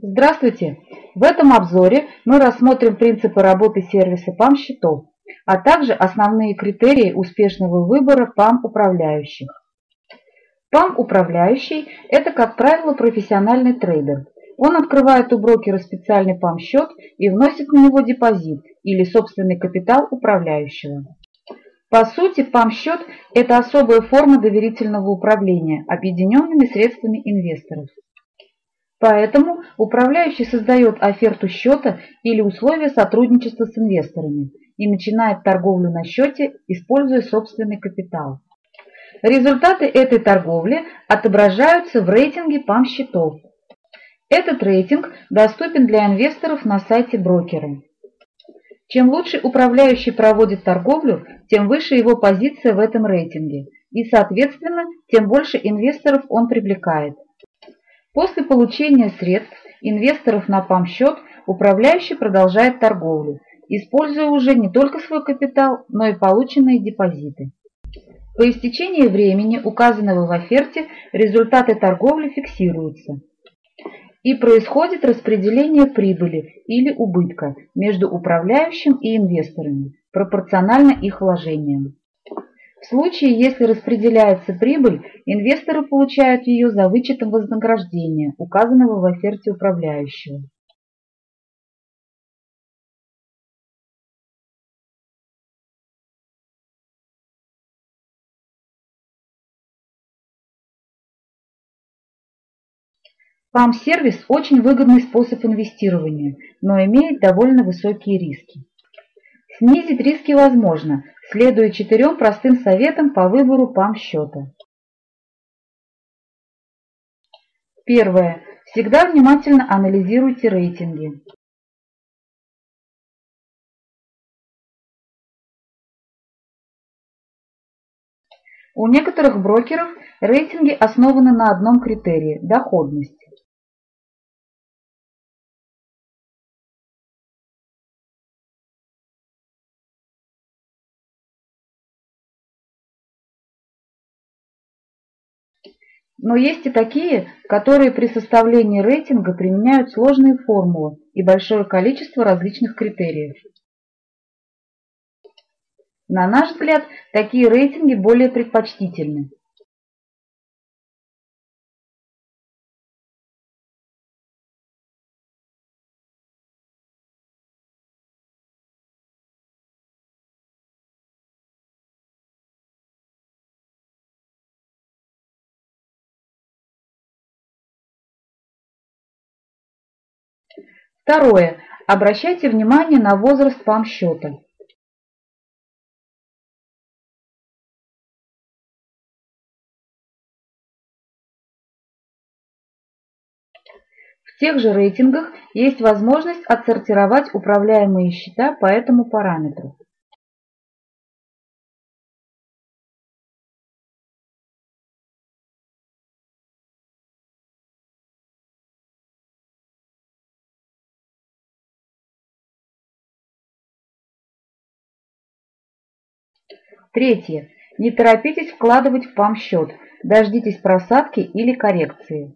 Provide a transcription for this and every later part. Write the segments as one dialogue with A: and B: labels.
A: Здравствуйте! В этом обзоре мы рассмотрим принципы работы сервиса ПАМ-счетов, а также основные критерии успешного выбора ПАМ-управляющих. ПАМ-управляющий – это, как правило, профессиональный трейдер. Он открывает у брокера специальный ПАМ-счет и вносит на него депозит или собственный капитал управляющего. По сути, ПАМ-счет – это особая форма доверительного управления объединенными средствами инвесторов. Поэтому управляющий создает оферту счета или условия сотрудничества с инвесторами и начинает торговлю на счете, используя собственный капитал. Результаты этой торговли отображаются в рейтинге ПАМ-счетов. Этот рейтинг доступен для инвесторов на сайте брокера. Чем лучше управляющий проводит торговлю, тем выше его позиция в этом рейтинге, и, соответственно, тем больше инвесторов он привлекает. После получения средств инвесторов на ПАМ-счет управляющий продолжает торговлю, используя уже не только свой капитал, но и полученные депозиты. По истечении времени, указанного в оферте, результаты торговли фиксируются. И происходит распределение прибыли или убытка между управляющим и инвесторами, пропорционально их вложениям. В случае, если распределяется прибыль, инвесторы получают ее за вычетом вознаграждения, указанного в оферте управляющего. ПАМ-сервис – очень выгодный способ инвестирования, но имеет довольно высокие риски. Снизить риски возможно, следуя четырем простым советам по выбору ПАМ-счета. Первое. Всегда внимательно анализируйте рейтинги. У некоторых брокеров рейтинги основаны на одном критерии – доходности. Но есть и такие, которые при составлении рейтинга применяют сложные формулы и большое количество различных критериев. На наш взгляд, такие рейтинги более предпочтительны. Второе. Обращайте внимание на возраст ПАМ-счета. В тех же рейтингах есть возможность отсортировать управляемые счета по этому параметру. Третье. Не торопитесь вкладывать в ПАМ-счет, дождитесь просадки или коррекции.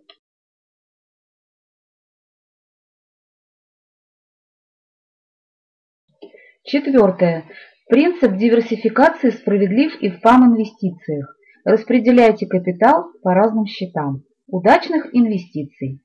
A: Четвертое. Принцип диверсификации справедлив и в ПАМ-инвестициях. Распределяйте капитал по разным счетам. Удачных инвестиций!